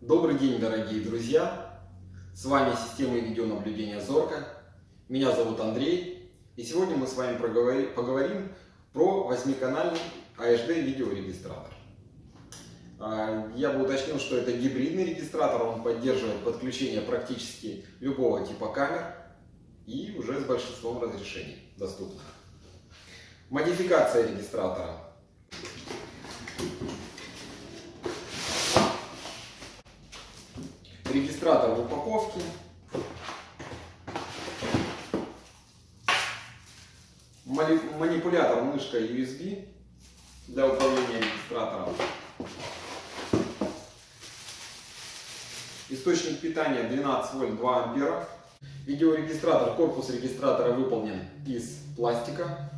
Добрый день, дорогие друзья! С вами система видеонаблюдения Зорка. Меня зовут Андрей. И сегодня мы с вами поговорим про восьмиканальный AHD видеорегистратор. А, я бы уточнил, что это гибридный регистратор, он поддерживает подключение практически любого типа камер и уже с большинством разрешений доступных. Модификация регистратора. Регистратор в упаковке. Манипулятор мышка USB для управления регистратором. Источник питания 12 вольт 2 ампера. Видеорегистратор, корпус регистратора выполнен из пластика.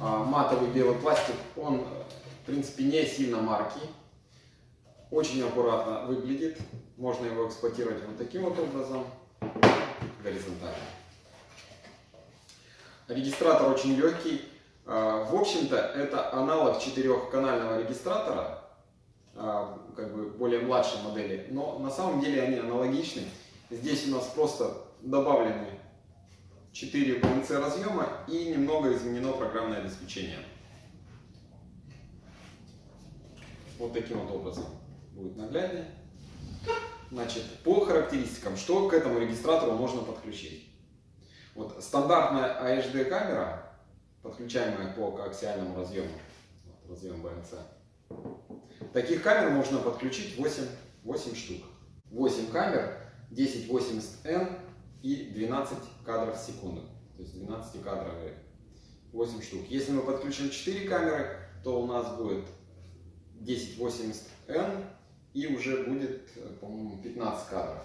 А, матовый белый пластик, он в принципе не сильно маркий. Очень аккуратно выглядит. Можно его эксплуатировать вот таким вот образом, горизонтально. Регистратор очень легкий. А, в общем-то, это аналог четырехканального регистратора, а, как бы более младшей модели, но на самом деле они аналогичны. Здесь у нас просто добавлены 4 BNC разъема и немного изменено программное обеспечение. Вот таким вот образом будет нагляднее. Значит, по характеристикам, что к этому регистратору можно подключить? Вот стандартная AHD камера, подключаемая по коаксиальному разъему, вот, разъем BNC, таких камер можно подключить 8, 8 штук. 8 камер, 1080N и 12 кадров в секунду. То есть 12 кадровые 8 штук. Если мы подключим 4 камеры, то у нас будет 1080N и уже будет, по-моему, 15 кадров.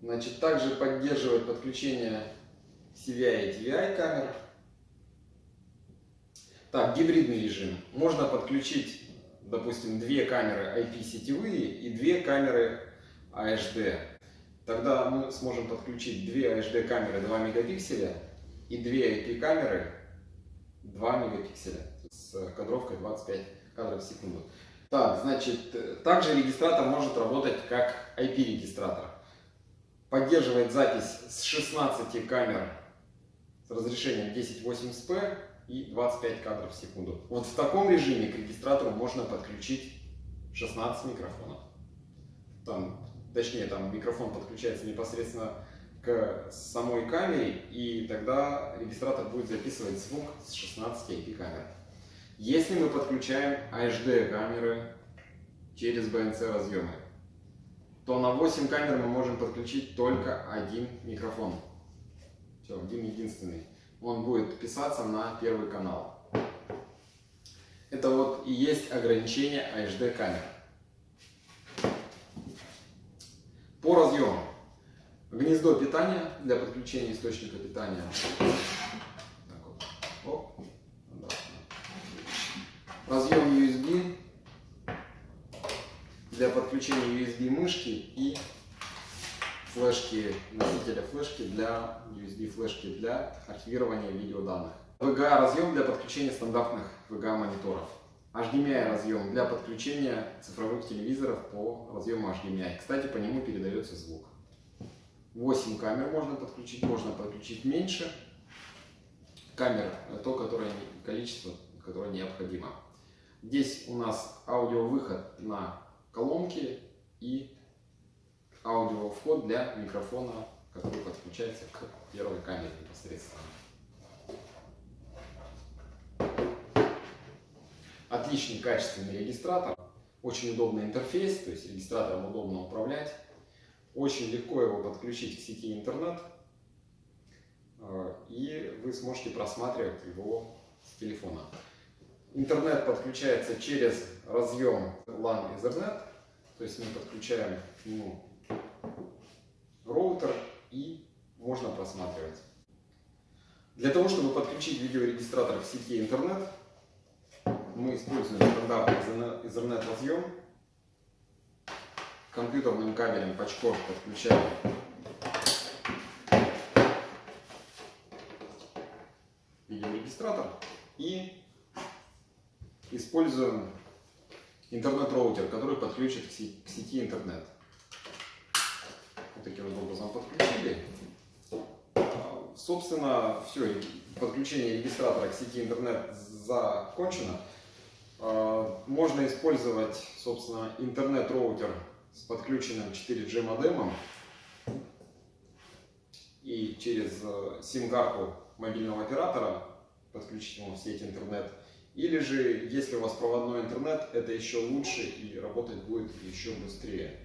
Значит, также поддерживает подключение CVI и TVI камер. Так, гибридный режим. Можно подключить, допустим, две камеры IP сетевые и две камеры AHD. Тогда мы сможем подключить две AHD камеры 2 мегапикселя и две IP камеры 2 мегапикселя с кадровкой 25 кадров в секунду. Так, значит, также регистратор может работать как IP-регистратор. Поддерживает запись с 16 камер с разрешением 1080p и 25 кадров в секунду. Вот в таком режиме к регистратору можно подключить 16 микрофонов. Там, точнее, там микрофон подключается непосредственно к самой камере, и тогда регистратор будет записывать звук с 16 IP камер. Если мы подключаем HD камеры через BNC разъемы, то на 8 камер мы можем подключить только один микрофон. Все, один единственный. Он будет писаться на первый канал. Это вот и есть ограничение HD камер. По разъемам. Гнездо питания для подключения источника питания. Разъем USB для подключения USB мышки и флешки, носителя флешки для USB флешки для архивирования видеоданных. VGA разъем для подключения стандартных VGA мониторов. HDMI разъем для подключения цифровых телевизоров по разъему HDMI. Кстати, по нему передается звук. 8 камер можно подключить, можно подключить меньше. Камер то, которое, количество, которое необходимо. Здесь у нас аудиовыход на колонки и аудиовход для микрофона, который подключается к первой камере непосредственно. Отличный качественный регистратор, очень удобный интерфейс, то есть регистратором удобно управлять. Очень легко его подключить к сети интернет, э, и вы сможете просматривать его с телефона. Интернет подключается через разъем LAN Ethernet, то есть мы подключаем к нему роутер и можно просматривать. Для того, чтобы подключить видеорегистратор к сети интернет, мы используем стандартный Ethernet разъем. Компьютерным кабелем Пачков подключаем видеорегистратор и используем интернет-роутер, который подключит к сети, интернет. Вот таким вот образом подключили. А, Собственно, все, подключение регистратора к сети интернет закончено. А, Можно использовать, собственно, интернет-роутер с подключенным 4G модемом и через э, сим-карту мобильного оператора подключить ему в сеть интернет. Или же, если у вас проводной интернет, это еще лучше и работать будет еще быстрее.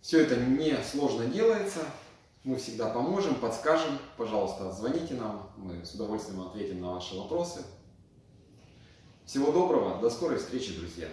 Все это не сложно делается. Мы всегда поможем, подскажем. Пожалуйста, звоните нам. Мы с удовольствием ответим на ваши вопросы. Всего доброго. До скорой встречи, друзья.